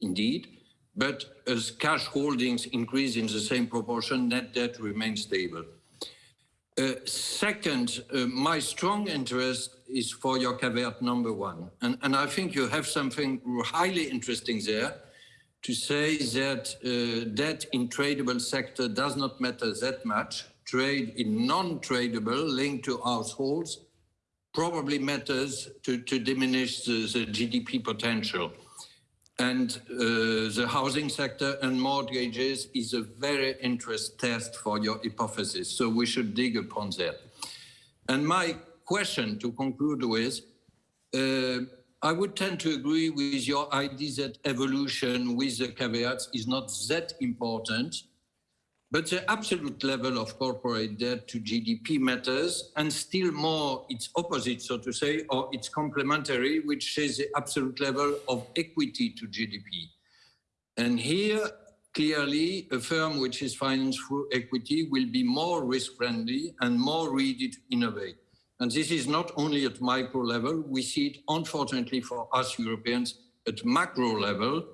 indeed, but as cash holdings increase in the same proportion, net debt remains stable. Uh, second, uh, my strong interest is for your caveat number one. And, and I think you have something highly interesting there to say that uh, debt in tradable sector does not matter that much. Trade in non-tradable linked to households probably matters to, to diminish the, the GDP potential. And uh, the housing sector and mortgages is a very interest test for your hypothesis. So we should dig upon that. And my question to conclude with, uh, I would tend to agree with your idea that evolution with the caveats is not that important, but the absolute level of corporate debt to GDP matters, and still more its opposite, so to say, or its complementary, which is the absolute level of equity to GDP. And here, clearly, a firm which is financed through equity will be more risk-friendly and more ready to innovate. And this is not only at micro level, we see it unfortunately for us Europeans at macro level.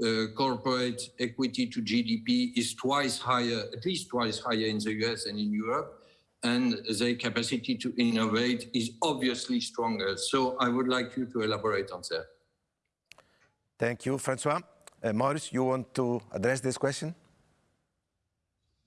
Uh, corporate equity to GDP is twice higher, at least twice higher in the US and in Europe. And their capacity to innovate is obviously stronger. So I would like you to elaborate on that. Thank you, Francois. Uh, Maurice, you want to address this question?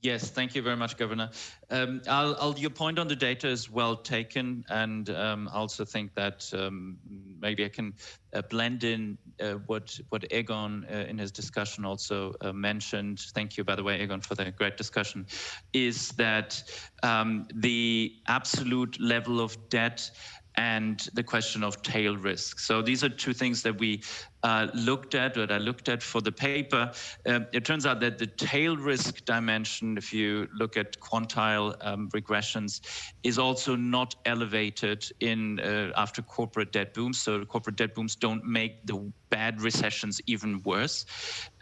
Yes, thank you very much, Governor. Um, I'll, I'll, your point on the data is well taken, and um, I also think that um, maybe I can uh, blend in uh, what what Egon uh, in his discussion also uh, mentioned. Thank you, by the way, Egon, for the great discussion. Is that um, the absolute level of debt and the question of tail risk. So these are two things that we uh, looked at, what I looked at for the paper. Uh, it turns out that the tail risk dimension, if you look at quantile um, regressions, is also not elevated in uh, after corporate debt booms. So corporate debt booms don't make the bad recessions even worse.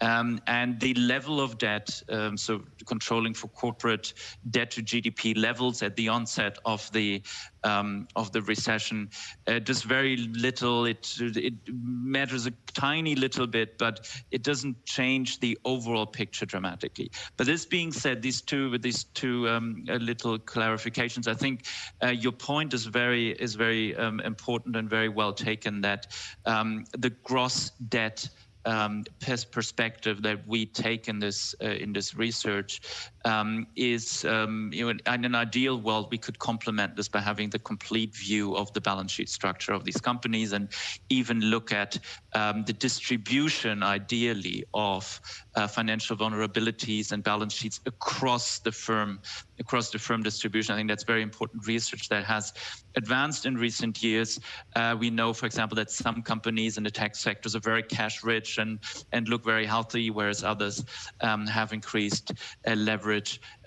Um, and the level of debt, um, so controlling for corporate debt to GDP levels at the onset of the um, of the recession, uh, does very little. It it matters a tiny little bit, but it doesn't change the overall picture dramatically. But this being said, these two with these two um, uh, little clarifications, I think uh, your point is very is very um, important and very well taken. That um, the gross debt um, perspective that we take in this uh, in this research um, is um, you know, in an ideal world we could complement this by having the complete view of the balance sheet structure of these companies and even look at um, the distribution ideally of uh, financial vulnerabilities and balance sheets across the firm across the firm distribution. I think that's very important research that has advanced in recent years. Uh, we know, for example, that some companies in the tech sectors are very cash rich and, and look very healthy, whereas others um, have increased uh, leverage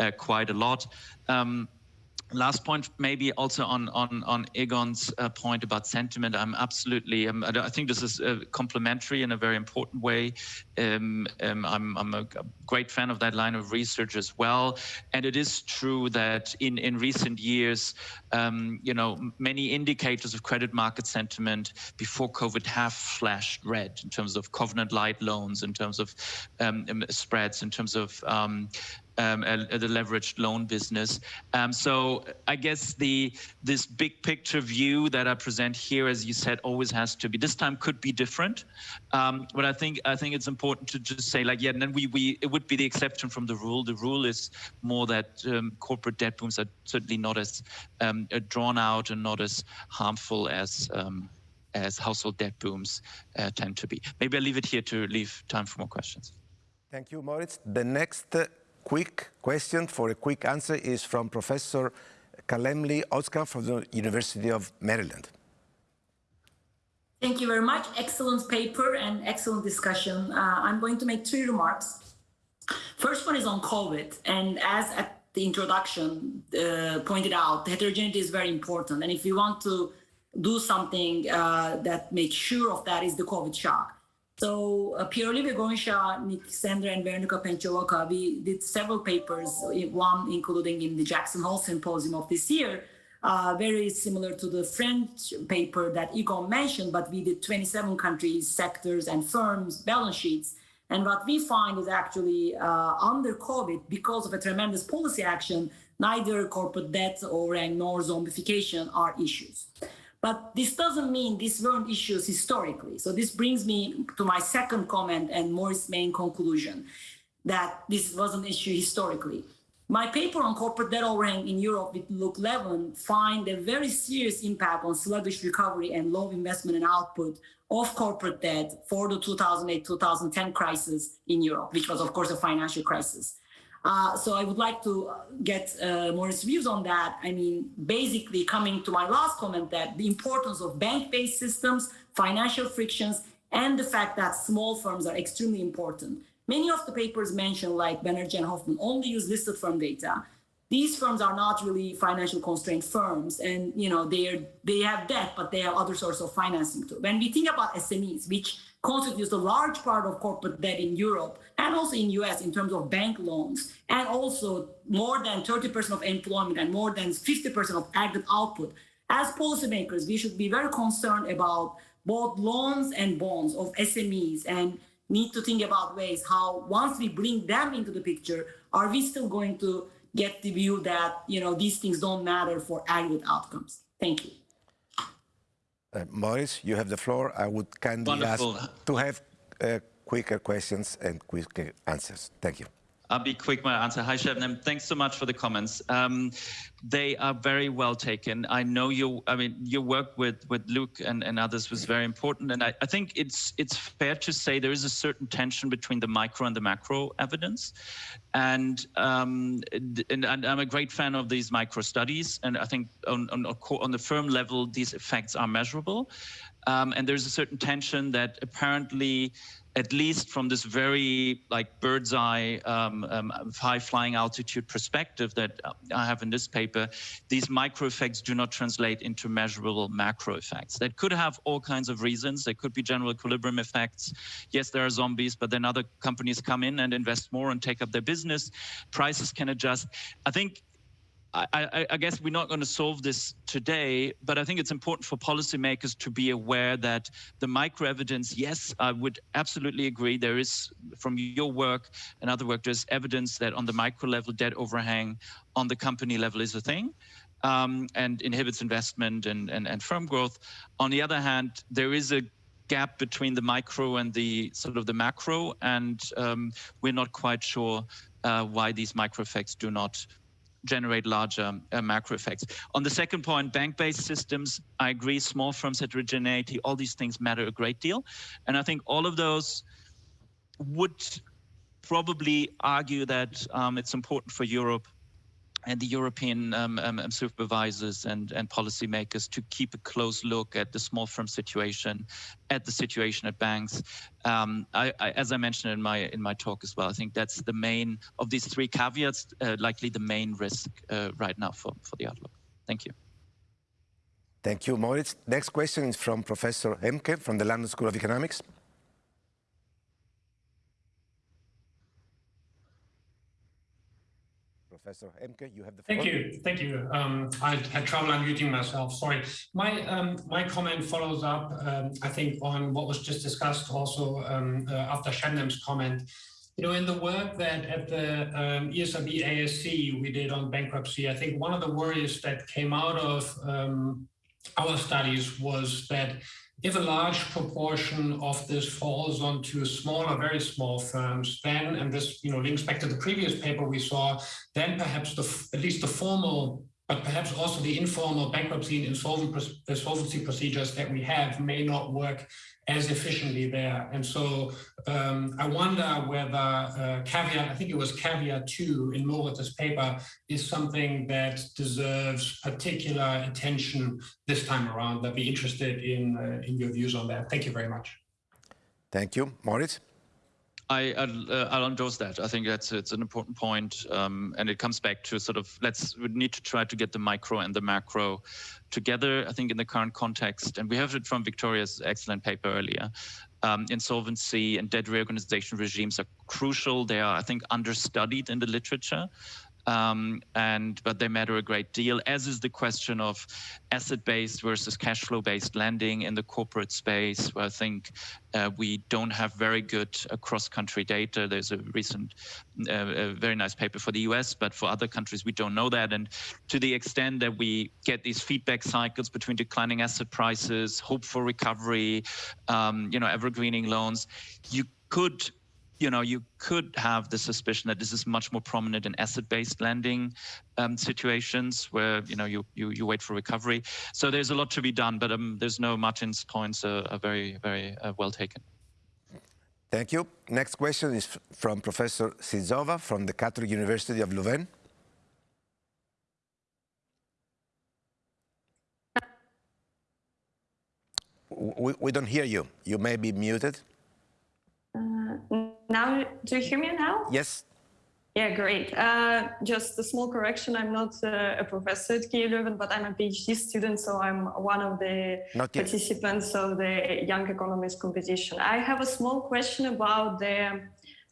uh, quite a lot. Um, last point maybe also on on on egon's uh, point about sentiment. I'm absolutely um, i think this is uh, complementary in a very important way. Um, um, I'm, I'm a great fan of that line of research as well. And it is true that in in recent years um, you know many indicators of credit market sentiment before covid have flashed red in terms of covenant lite loans in terms of um, um, spreads in terms of um, the leveraged loan business. Um, so I guess the this big picture view that I present here, as you said, always has to be. This time could be different, um, but I think I think it's important to just say like yeah, and then we we it would be the exception from the rule. The rule is more that um, corporate debt booms are certainly not as um, drawn out and not as harmful as um, as household debt booms uh, tend to be. Maybe I'll leave it here to leave time for more questions. Thank you, Moritz. The next uh, quick question for a quick answer is from Professor Kalemli-Özcan from the University of Maryland. Thank you very much. Excellent paper and excellent discussion. Uh, I'm going to make three remarks. First one is on COVID. And as at the introduction uh, pointed out, heterogeneity is very important. And if you want to do something uh, that makes sure of that is the COVID shock. So uh, Pierre-Olivier Gourinchas, Nick Sander, and Veronika Penciakova, we did several papers, one including in the Jackson Hole Symposium of this year, uh, very similar to the French paper that Egon mentioned, but we did 27 countries, sectors, and firms' balance sheets. And what we find is actually uh, under COVID, because of a tremendous policy action, neither corporate debt or nor zombification are issues. But this doesn't mean these weren't issues historically. So this brings me to my second comment and Morris' main conclusion that this was an issue historically. My paper on corporate debt overhang in Europe with Luc Laeven find a very serious impact on sluggish recovery and low investment and output of corporate debt for the 2008-2010 crisis in Europe, which was of course a financial crisis. Uh, so I would like to uh, get uh, Morris' views on that. I mean, basically coming to my last comment that the importance of bank-based systems, financial frictions, and the fact that small firms are extremely important. Many of the papers mentioned, like Banerjee and Hofmann, only use listed firm data. These firms are not really financial constrained firms, and you know they are they have debt, but they have other sources of financing too. When we think about SMEs, which constitutes a large part of corporate debt in Europe and also in US in terms of bank loans, and also more than 30% of employment and more than 50% of aggregate output. As policymakers, we should be very concerned about both loans and bonds of SMEs and need to think about ways how once we bring them into the picture, are we still going to get the view that you know these things don't matter for aggregate outcomes? Thank you. Uh, Morris, you have the floor. I would kindly Wonderful. ask to have uh, quicker questions and quicker answers. Thank you. I'll be quick my answer. Hi, Shebnem. Thanks so much for the comments. Um, they are very well taken. I know you. I mean, your work with with Luc and, and others was very important, and I, I think it's it's fair to say there is a certain tension between the micro and the macro evidence, and um, and, and, I'm a great fan of these micro studies, and I think on on, on the firm level these effects are measurable, um, and there's a certain tension that apparently at least from this very like bird's eye um, um, high flying altitude perspective that I have in this paper, these micro effects do not translate into measurable macro effects. That could have all kinds of reasons. There could be general equilibrium effects. Yes, there are zombies, but then other companies come in and invest more and take up their business. Prices can adjust. I think I, I, guess we're not going to solve this today, but I think it's important for policymakers to be aware that the micro evidence, yes, I would absolutely agree. There is, from your work and other work, there's evidence that on the micro level, debt overhang on the company level is a thing. Um, and inhibits investment and, and, and firm growth. On the other hand, there is a gap between the micro and the sort of the macro, and um, we're not quite sure uh, why these micro effects do not generate larger uh, macro effects. On the second point, bank-based systems, I agree, small firms heterogeneity, all these things matter a great deal. And I think all of those would probably argue that um, it's important for Europe and the European um, um, um, supervisors and, and policymakers to keep a close look at the small firm situation, at the situation at banks. Um, I, I, as I mentioned in my in my talk as well, I think that's the main of these three caveats, uh, likely the main risk uh, right now for, for the outlook. Thank you. Thank you, Moritz. Next question is from Professor Oehmke from the London School of Economics. Professor Oehmke, you have the floor. Thank you. Thank you. Um, I had trouble unmuting myself. Sorry. My um, my comment follows up, um, I think, on what was just discussed also um, uh, after Shebnem's comment. You know, in the work that at the um, ESRB ASC we did on bankruptcy, I think one of the worries that came out of um, our studies was that if a large proportion of this falls onto smaller, very small firms, then, and this you know links back to the previous paper we saw, then perhaps the at least the formal, but perhaps also the informal bankruptcy and insolvency procedures that we have may not work as efficiently there. And so um, I wonder whether uh, caveat, I think it was caveat two in Moritz's paper, is something that deserves particular attention this time around. I'd be interested in, uh, in your views on that. Thank you very much. Thank you. Moritz? I, I'll, uh, endorse that. I think that's it's an important point, um, and it comes back to sort of let's we need to try to get the micro and the macro together. I think in the current context, and we have it from Victoria's excellent paper earlier. Um, insolvency and debt reorganization regimes are crucial. They are, I think, understudied in the literature um, and but they matter a great deal, as is the question of asset-based versus cash flow-based lending in the corporate space, where I think uh, we don't have very good cross-country data. There's a recent, uh, a very nice paper for the US, but for other countries, we don't know that. And to the extent that we get these feedback cycles between declining asset prices, hope for recovery, um, you know, evergreening loans, you could you know, you could have the suspicion that this is much more prominent in asset-based lending um, situations where, you know, you, you, you wait for recovery. So there's a lot to be done, but um, there's no Martin's points are, are very, very uh, well taken. Thank you. Next question is from Professor Sizova from the Catholic University of Leuven. We, we don't hear you. You may be muted. Now, do you hear me now? Yes. Yeah, great. Uh, just a small correction. I'm not uh, a professor at KU Leuven, but I'm a PhD student, so I'm one of the participants of the Young Economist competition. I have a small question about the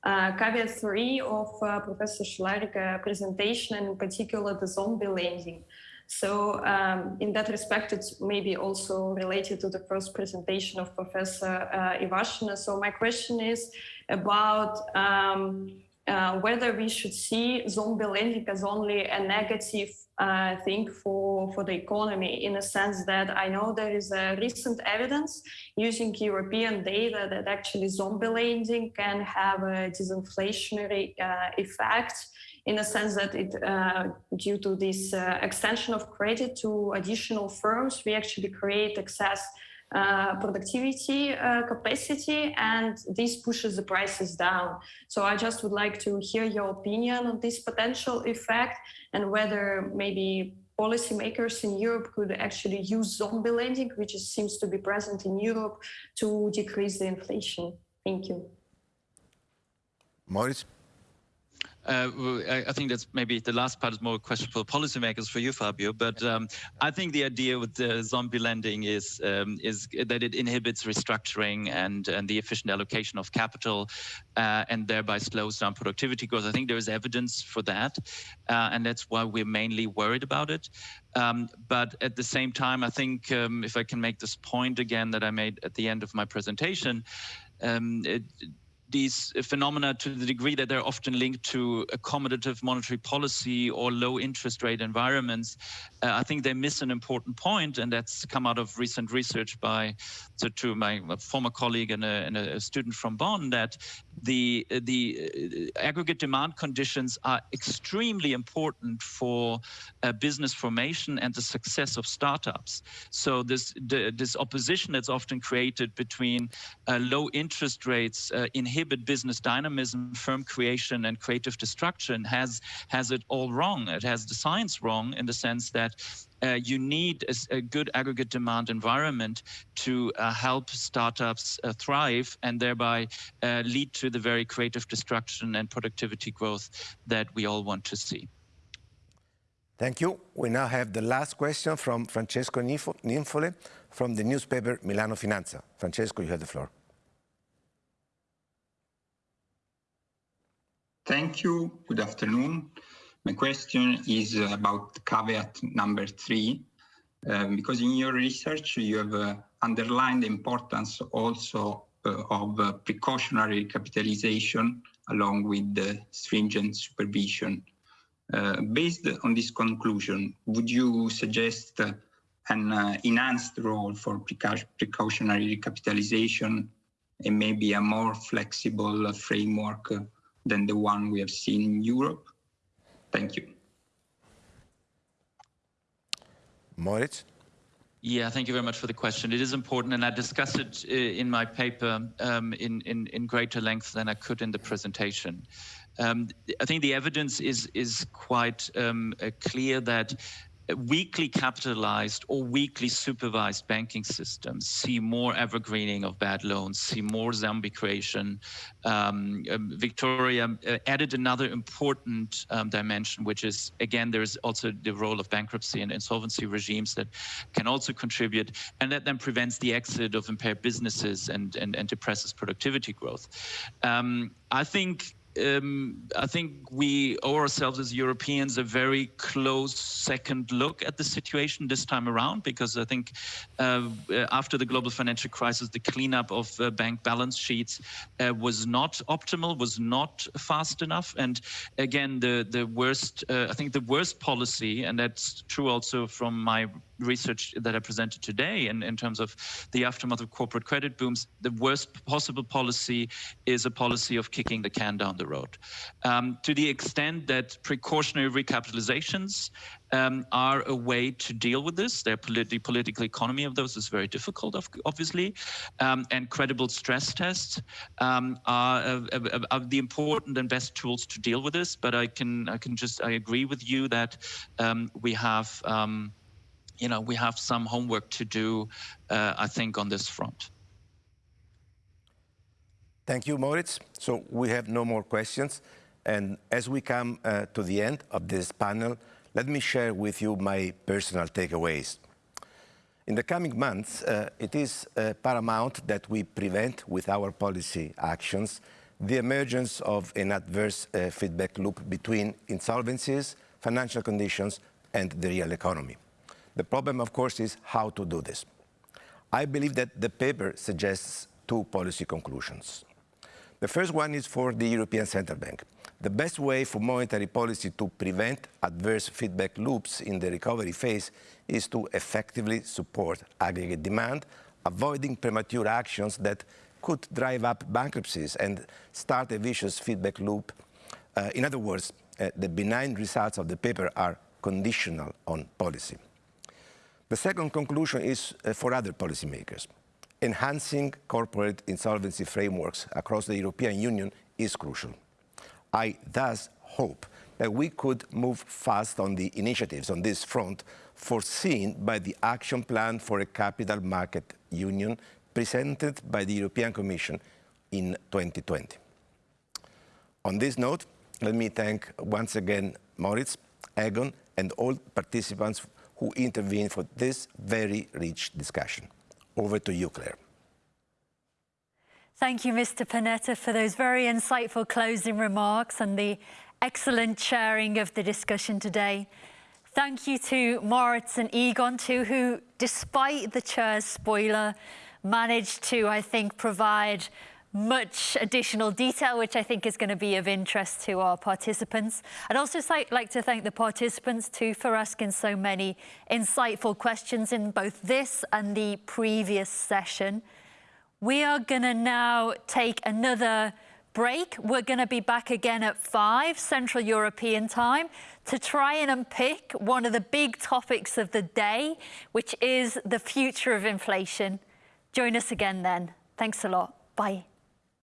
uh, caveat three of uh, Professor Schularick's uh, presentation, and in particular the zombie lending. So um, in that respect, it's maybe also related to the first presentation of Professor uh, Ivashina. So my question is about um, uh, whether we should see zombie lending as only a negative uh, thing for, for the economy in a sense that I know there is a recent evidence using European data that actually zombie lending can have a disinflationary uh, effect in a sense that it, uh, due to this uh, extension of credit to additional firms, we actually create excess uh, productivity uh, capacity and this pushes the prices down. So I just would like to hear your opinion on this potential effect and whether maybe policymakers in Europe could actually use zombie lending, which seems to be present in Europe, to decrease the inflation. Thank you. Moritz? Uh, I think that's maybe the last part is more a question for policymakers for you, Fabio. But um, I think the idea with the zombie lending is um, is that it inhibits restructuring and and the efficient allocation of capital, uh, and thereby slows down productivity growth. I think there is evidence for that, uh, and that's why we're mainly worried about it. Um, but at the same time, I think um, if I can make this point again that I made at the end of my presentation. Um, it, these phenomena to the degree that they're often linked to accommodative monetary policy or low interest rate environments, uh, I think they miss an important point, and that's come out of recent research by so to my former colleague and a, and a student from Bonn that the the uh, aggregate demand conditions are extremely important for uh, business formation and the success of startups. So this this opposition that's often created between uh, low interest rates uh, inhibit business dynamism, firm creation, and creative destruction has has it all wrong. It has the science wrong in the sense that uh, you need a, a, good aggregate demand environment to uh, help startups uh, thrive and thereby uh, lead to the very creative destruction and productivity growth that we all want to see. Thank you. We now have the last question from Francesco Ninfole from the newspaper Milano Finanza. Francesco, you have the floor. Thank you. Good afternoon. My question is about caveat number three, um, because in your research you have uh, underlined the importance also uh, of uh, precautionary capitalization along with the stringent supervision. Uh, based on this conclusion, would you suggest an uh, enhanced role for precautionary recapitalization and maybe a more flexible framework uh, than the one we have seen in Europe? Thank you. Moritz? Yeah, thank you very much for the question. It is important, and I discussed it uh, in my paper um, in, in, in greater length than I could in the presentation. Um, I think the evidence is is quite um, uh, clear that weakly capitalized or weakly supervised banking systems see more evergreening of bad loans, see more zombie creation. Um, um, Victoria uh, added another important um, dimension, which is, again, there's also the role of bankruptcy and insolvency regimes that can also contribute, and that then prevents the exit of impaired businesses and, and, and depresses productivity growth. Um, I think um, I think we owe ourselves as Europeans a very close second look at the situation this time around, because I think uh, after the global financial crisis, the cleanup of uh, bank balance sheets uh, was not optimal, was not fast enough. And again, the, the worst, uh, I think the worst policy, and that's true also from my research that I presented today in, in terms of the aftermath of corporate credit booms, the worst possible policy is a policy of kicking the can down the road. Um, to the extent that precautionary recapitalizations um, are a way to deal with this. The politi political economy of those is very difficult, obviously, um, and credible stress tests um, are, uh, are, the important and best tools to deal with this. But I can, I can just, I agree with you that um, we have um, you know, we have some homework to do, uh, I think, on this front. Thank you, Moritz. So we have no more questions. And as we come uh, to the end of this panel, let me share with you my personal takeaways. In the coming months, uh, it is uh, paramount that we prevent with our policy actions the emergence of an adverse uh, feedback loop between insolvencies, financial conditions, and the real economy. The problem, of course, is how to do this. I believe that the paper suggests two policy conclusions. The first one is for the European Central Bank. The best way for monetary policy to prevent adverse feedback loops in the recovery phase is to effectively support aggregate demand, avoiding premature actions that could drive up bankruptcies and start a vicious feedback loop. Uh, in other words, uh, the benign results of the paper are conditional on policy. The second conclusion is uh, for other policymakers. Enhancing corporate insolvency frameworks across the European Union is crucial. I thus hope that we could move fast on the initiatives on this front foreseen by the Action Plan for a Capital Market Union presented by the European Commission in 2020. On this note, let me thank once again Moritz, Egon, and all participants who intervened for this very rich discussion. Over to you, Claire. Thank you, Mr. Panetta, for those very insightful closing remarks and the excellent chairing of the discussion today. Thank you to Moritz and Egon too, who, despite the chair's spoiler, managed to, I think, provide much additional detail, which I think is going to be of interest to our participants. I'd also like to thank the participants too for asking so many insightful questions in both this and the previous session. We are going to now take another break. We're going to be back again at 5 Central European time to try and unpick one of the big topics of the day, which is the future of inflation. Join us again then. Thanks a lot. Bye.